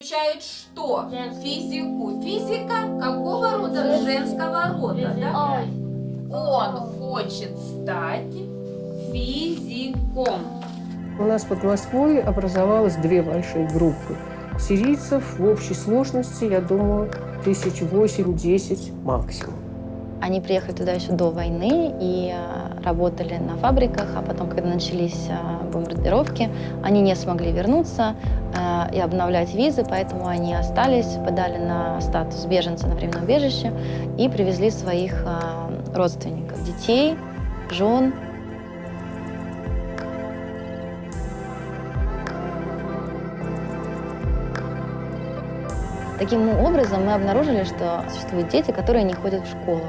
Изучает что? Физику. Физика какого рода? Женского рода, да? Он хочет стать физиком. У нас под Москвой образовалось две большие группы. Сирийцев в общей сложности, я думаю, тысяч восемь-десять максимум. Они приехали туда еще до войны и а, работали на фабриках, а потом, когда начались а, бомбардировки, они не смогли вернуться а, и обновлять визы, поэтому они остались, подали на статус беженца на временном убежище и привезли своих родственников, детей, жен, Таким образом, мы обнаружили, что существуют дети, которые не ходят в школу,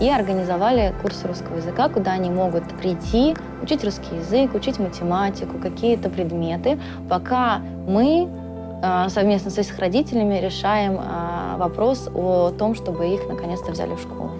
и организовали курсы русского языка, куда они могут прийти, учить русский язык, учить математику, какие-то предметы, пока мы э, совместно с их родителями решаем э, вопрос о том, чтобы их наконец-то взяли в школу.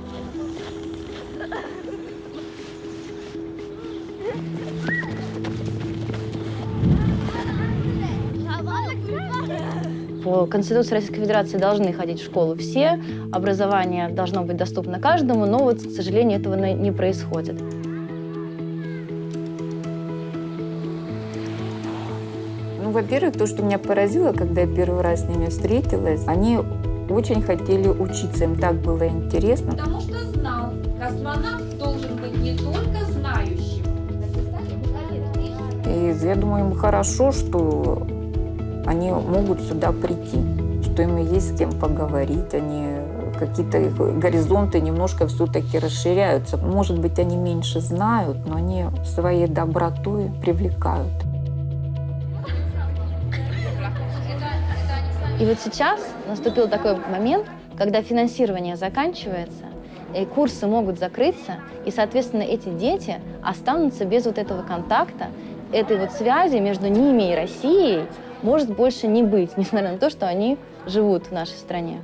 По Конституции Российской Федерации должны ходить в школу все, образование должно быть доступно каждому, но вот, к сожалению, этого не происходит. Ну, во-первых, то, что меня поразило, когда я первый раз с ними встретилась, они очень хотели учиться, им так было интересно. Потому что знал, космонавт должен быть не только знающим. И я думаю, им хорошо, что они могут сюда прийти, что им есть с кем поговорить, они какие-то горизонты немножко все-таки расширяются. Может быть, они меньше знают, но они своей добротой привлекают. И вот сейчас наступил такой момент, когда финансирование заканчивается, и курсы могут закрыться, и, соответственно, эти дети останутся без вот этого контакта, этой вот связи между ними и Россией может больше не быть, несмотря на то, что они живут в нашей стране.